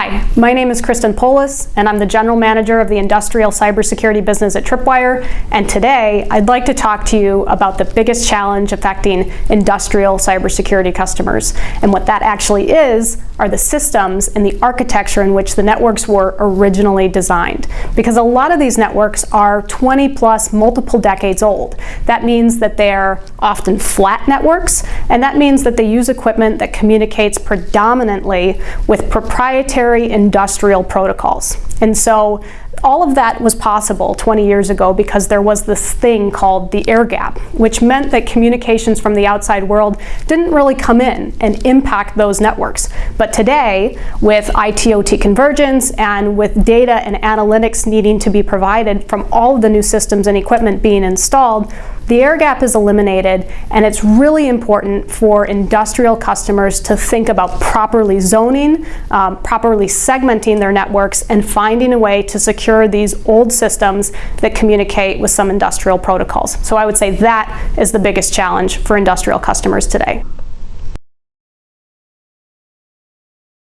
Hi, my name is Kristen Poulos, and I'm the General Manager of the Industrial Cybersecurity Business at Tripwire, and today I'd like to talk to you about the biggest challenge affecting industrial cybersecurity customers. And what that actually is are the systems and the architecture in which the networks were originally designed. Because a lot of these networks are 20 plus, multiple decades old. That means that they're often flat networks, and that means that they use equipment that communicates predominantly with proprietary proprietary industrial protocols. And so all of that was possible 20 years ago because there was this thing called the air gap, which meant that communications from the outside world didn't really come in and impact those networks. But today, with IT-OT convergence and with data and analytics needing to be provided from all of the new systems and equipment being installed, the air gap is eliminated and it's really important for industrial customers to think about properly zoning, um, properly segmenting their networks and finding a way to secure these old systems that communicate with some industrial protocols. So I would say that is the biggest challenge for industrial customers today.